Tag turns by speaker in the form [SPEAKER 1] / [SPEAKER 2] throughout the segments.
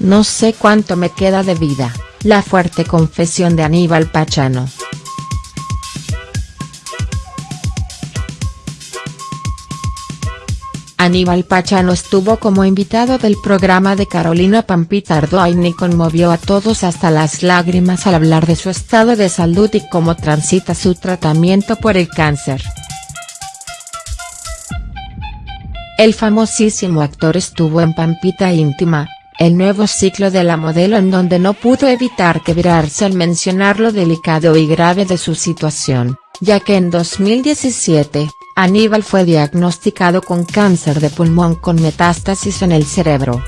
[SPEAKER 1] No sé cuánto me queda de vida, la fuerte confesión de Aníbal Pachano. Aníbal Pachano estuvo como invitado del programa de Carolina Pampita Ardoin y conmovió a todos hasta las lágrimas al hablar de su estado de salud y cómo transita su tratamiento por el cáncer. El famosísimo actor estuvo en Pampita Íntima, el nuevo ciclo de la modelo en donde no pudo evitar quebrarse al mencionar lo delicado y grave de su situación, ya que en 2017, Aníbal fue diagnosticado con cáncer de pulmón con metástasis en el cerebro.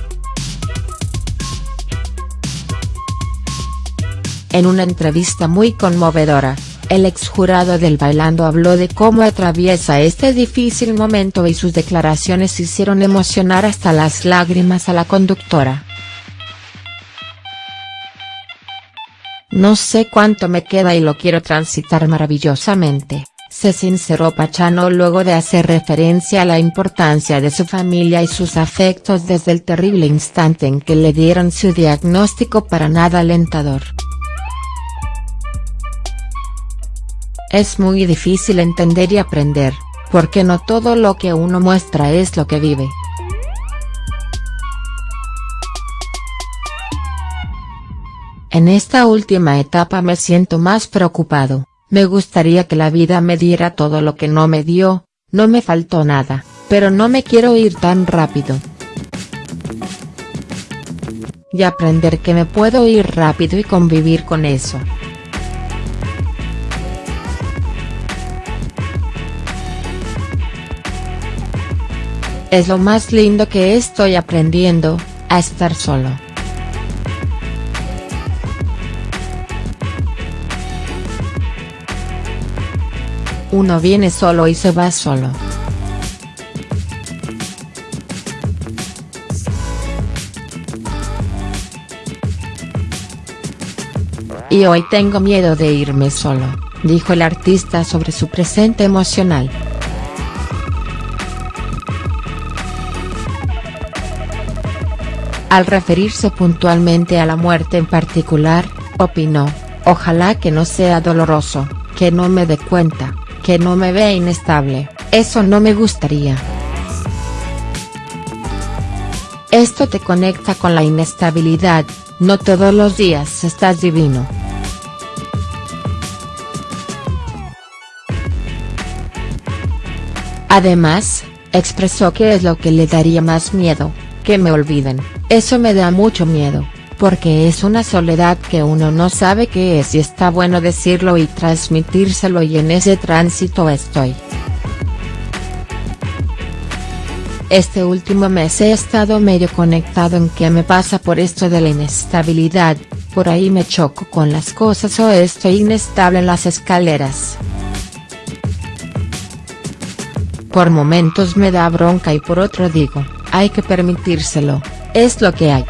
[SPEAKER 1] En una entrevista muy conmovedora, el exjurado del Bailando habló de cómo atraviesa este difícil momento y sus declaraciones hicieron emocionar hasta las lágrimas a la conductora. No sé cuánto me queda y lo quiero transitar maravillosamente, se sinceró Pachano luego de hacer referencia a la importancia de su familia y sus afectos desde el terrible instante en que le dieron su diagnóstico para nada alentador. Es muy difícil entender y aprender, porque no todo lo que uno muestra es lo que vive. En esta última etapa me siento más preocupado, me gustaría que la vida me diera todo lo que no me dio, no me faltó nada, pero no me quiero ir tan rápido. Y aprender que me puedo ir rápido y convivir con eso. Es lo más lindo que estoy aprendiendo, a estar solo. Uno viene solo y se va solo. Y hoy tengo miedo de irme solo, dijo el artista sobre su presente emocional. Al referirse puntualmente a la muerte en particular, opinó, ojalá que no sea doloroso, que no me dé cuenta, que no me vea inestable, eso no me gustaría. Esto te conecta con la inestabilidad, no todos los días estás divino. Además, expresó que es lo que le daría más miedo, que me olviden, eso me da mucho miedo, porque es una soledad que uno no sabe qué es y está bueno decirlo y transmitírselo y en ese tránsito estoy. Este último mes he estado medio conectado en qué me pasa por esto de la inestabilidad, por ahí me choco con las cosas o estoy inestable en las escaleras. Por momentos me da bronca y por otro digo, hay que permitírselo, es lo que hay.